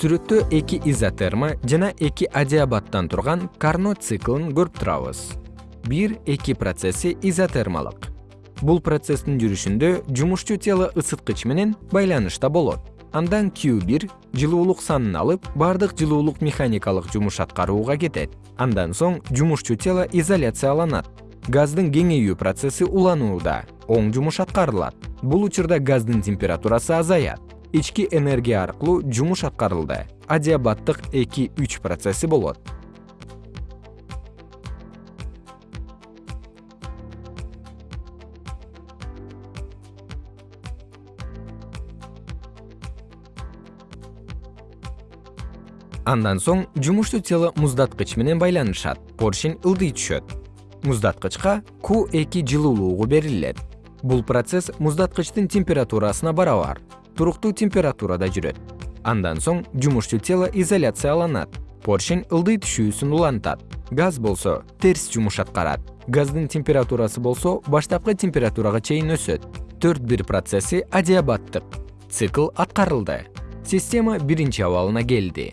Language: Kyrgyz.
сүрөттө эки изотерма жана эки адиабаттан турган карнот циклын көрүп турабыз. Бир эки процесси изотермалык. Бул процесстин жүрүшүндө жумушчу тело ысыткыч менен байланышта болот. Андан q бир жылуулук санын алып бардык жылуулук механикалык жумуш аткарууга кетет. Андан соң жумушчу тело изоляцияланат. Газдын кеңейүү процесси уланууда оң жумуш аткарылат. Бул учурда газдын температурасы азаят ички энергия аркылуу жумуш аткарылды. Адиабаттык эки үч процесси болот. Андан соң жумуштуу тело муздаткыч менен байланышат. Поршень ылдый түшөт. Муздаткычка q эки жылуулугу берилет. Бул процесс муздаткычтын температурасына барабар туруктуу температурада жүрөт. Андан соң жумушчу тело изоляцияланат поршень ылдый түшүүсүн улантат. Газ болсо терс жумуш аткарат. Газдын температурасы болсо баштапкы температурага чейин өсөт. Төрт бир процесси адиабаттык. Цикл аткарылды. Система биринчи абалына келди